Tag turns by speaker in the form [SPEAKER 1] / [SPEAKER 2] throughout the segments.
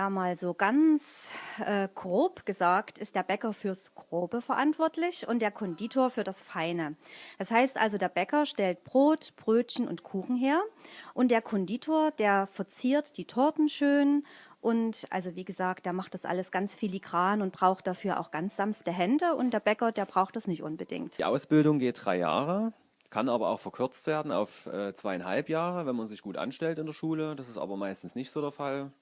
[SPEAKER 1] Ja, mal so ganz äh, grob gesagt ist der Bäcker fürs Grobe verantwortlich und der Konditor für das Feine. Das heißt also, der Bäcker stellt Brot, Brötchen und Kuchen her und der Konditor, der verziert die Torten schön und also wie gesagt, der macht das alles ganz filigran und braucht dafür auch ganz sanfte Hände und der Bäcker, der braucht das nicht unbedingt.
[SPEAKER 2] Die Ausbildung geht drei Jahre kann aber auch verkürzt werden auf äh, zweieinhalb Jahre, wenn man sich gut anstellt in der Schule. Das ist aber meistens nicht so der Fall.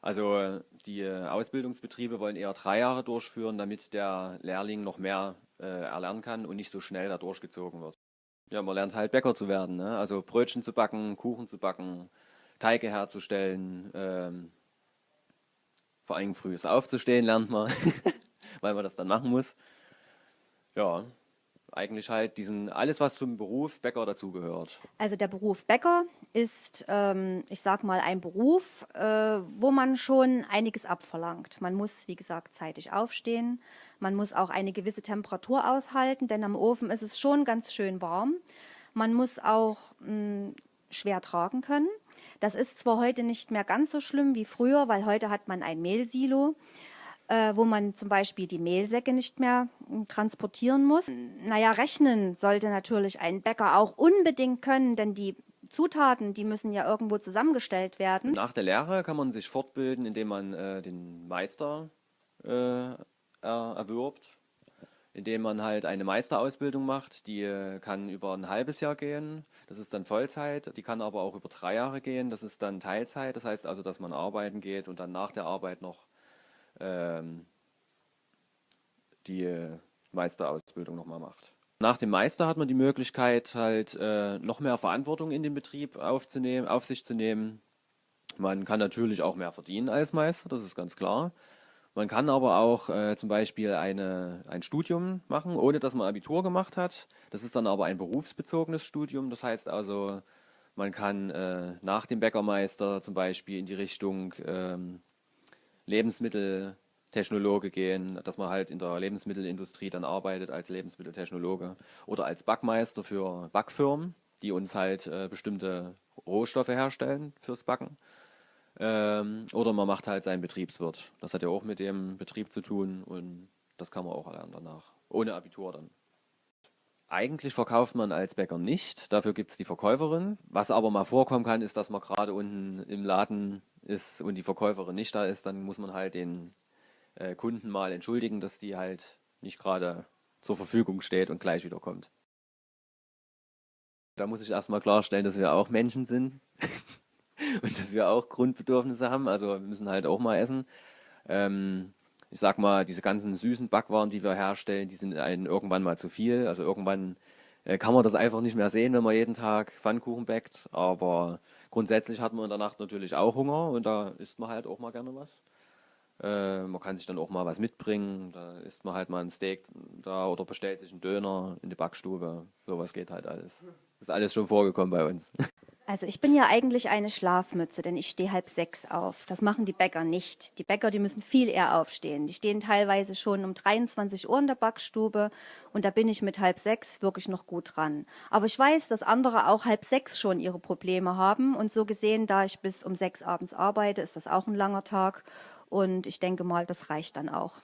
[SPEAKER 2] Also die Ausbildungsbetriebe wollen eher drei Jahre durchführen, damit der Lehrling noch mehr äh, erlernen kann und nicht so schnell da durchgezogen wird. Ja, man lernt halt Bäcker zu werden, ne? also Brötchen zu backen, Kuchen zu backen, Teige herzustellen, ähm, vor allem früh aufzustehen lernt man, weil man das dann machen muss. Ja, eigentlich halt diesen alles, was zum Beruf Bäcker dazugehört.
[SPEAKER 1] Also der Beruf Bäcker ist, ähm, ich sag mal, ein Beruf, äh, wo man schon einiges abverlangt. Man muss, wie gesagt, zeitig aufstehen. Man muss auch eine gewisse Temperatur aushalten, denn am Ofen ist es schon ganz schön warm. Man muss auch mh, hm, schwer tragen können. Das ist zwar heute nicht mehr ganz so schlimm wie früher, weil heute hat man ein Mehlsilo äh, wo man zum Beispiel die Mehlsäcke nicht mehr hm, transportieren muss. Naja, rechnen sollte natürlich ein Bäcker auch unbedingt können, denn die Zutaten, die müssen ja irgendwo zusammengestellt werden.
[SPEAKER 2] Nach der Lehre kann man sich fortbilden, indem man äh, den Meister äh, erwirbt, indem man halt eine Meisterausbildung macht. Die äh, kann über ein halbes Jahr gehen, das ist dann Vollzeit. Die kann aber auch über drei Jahre gehen, das ist dann Teilzeit. Das heißt also, dass man arbeiten geht und dann nach der Arbeit noch ähm, die Meisterausbildung nochmal macht. Nach dem Meister hat man die Möglichkeit, halt äh, noch mehr Verantwortung in den Betrieb aufzunehmen, auf sich zu nehmen. Man kann natürlich auch mehr verdienen als Meister, das ist ganz klar. Man kann aber auch äh, zum Beispiel eine, ein Studium machen, ohne dass man Abitur gemacht hat. Das ist dann aber ein berufsbezogenes Studium. Das heißt also, man kann äh, nach dem Bäckermeister zum Beispiel in die Richtung ähm, Lebensmitteltechnologe gehen, dass man halt in der Lebensmittelindustrie dann arbeitet als Lebensmitteltechnologe oder als Backmeister für Backfirmen, die uns halt äh, bestimmte Rohstoffe herstellen fürs Backen. Ähm, oder man macht halt seinen Betriebswirt. Das hat ja auch mit dem Betrieb zu tun und das kann man auch erlernen danach. Ohne Abitur dann. Eigentlich verkauft man als Bäcker nicht, dafür gibt es die Verkäuferin. Was aber mal vorkommen kann, ist, dass man gerade unten im Laden ist und die Verkäuferin nicht da ist, dann muss man halt den äh, Kunden mal entschuldigen, dass die halt nicht gerade zur Verfügung steht und gleich wieder kommt. Da muss ich erstmal klarstellen, dass wir auch Menschen sind und dass wir auch Grundbedürfnisse haben. Also wir müssen halt auch mal essen. Ähm, ich sag mal, diese ganzen süßen Backwaren, die wir herstellen, die sind einem irgendwann mal zu viel. Also irgendwann kann man das einfach nicht mehr sehen, wenn man jeden Tag Pfannkuchen backt. Aber grundsätzlich hat man in der Nacht natürlich auch Hunger und da isst man halt auch mal gerne was. Äh, man kann sich dann auch mal was mitbringen. Da isst man halt mal ein Steak da oder bestellt sich einen Döner in die Backstube. Sowas geht halt alles. Ist alles schon vorgekommen bei uns.
[SPEAKER 1] Also ich bin ja eigentlich eine Schlafmütze, denn ich stehe halb sechs auf. Das machen die Bäcker nicht. Die Bäcker, die müssen viel eher aufstehen. Die stehen teilweise schon um 23 Uhr in der Backstube und da bin ich mit halb sechs wirklich noch gut dran. Aber ich weiß, dass andere auch halb sechs schon ihre Probleme haben und so gesehen, da ich bis um sechs abends arbeite, ist das auch ein langer Tag und ich denke mal, das reicht dann auch.